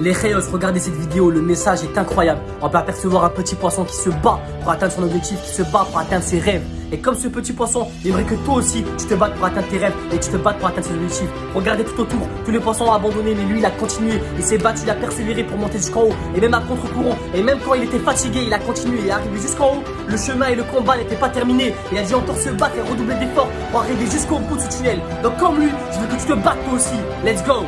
Les Reyos, regardez cette vidéo, le message est incroyable. On peut apercevoir un petit poisson qui se bat pour atteindre son objectif, qui se bat pour atteindre ses rêves. Et comme ce petit poisson, il aimerait que toi aussi, tu te battes pour atteindre tes rêves et tu te battes pour atteindre ses objectifs. Regardez tout autour, tous les poissons ont abandonné, mais lui, il a continué. Il s'est battu, il a persévéré pour monter jusqu'en haut. Et même à contre-courant, et même quand il était fatigué, il a continué. Il est arrivé jusqu'en haut. Le chemin et le combat n'étaient pas terminés. Il a dit encore se battre et redoubler d'efforts pour arriver jusqu'au bout du tunnel. Donc comme lui, je veux que tu te battes toi aussi. Let's go